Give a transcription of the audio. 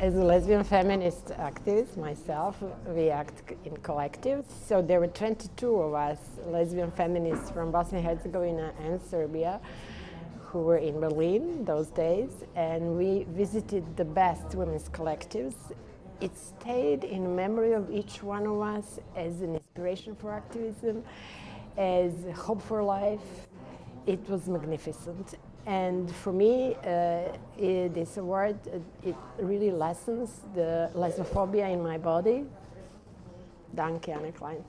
As a lesbian feminist activist myself, we act in collectives. So there were 22 of us, lesbian feminists from Bosnia and Herzegovina and Serbia, who were in Berlin those days, and we visited the best women's collectives. It stayed in memory of each one of us as an inspiration for activism, as hope for life. It was magnificent. And for me, uh, this award, uh, it really lessens the lesbophobia in my body. Danke, Anne Klein.